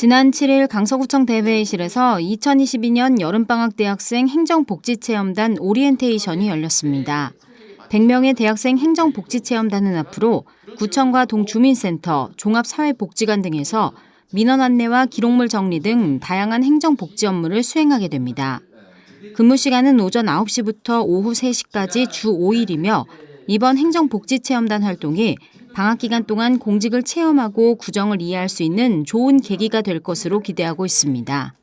지난 7일 강서구청 대회의실에서 2022년 여름방학 대학생 행정복지체험단 오리엔테이션이 열렸습니다. 100명의 대학생 행정복지체험단은 앞으로 구청과 동주민센터, 종합사회복지관 등에서 민원 안내와 기록물 정리 등 다양한 행정복지 업무를 수행하게 됩니다. 근무 시간은 오전 9시부터 오후 3시까지 주 5일이며 이번 행정복지체험단 활동이 방학 기간 동안 공직을 체험하고 구정을 이해할 수 있는 좋은 계기가 될 것으로 기대하고 있습니다.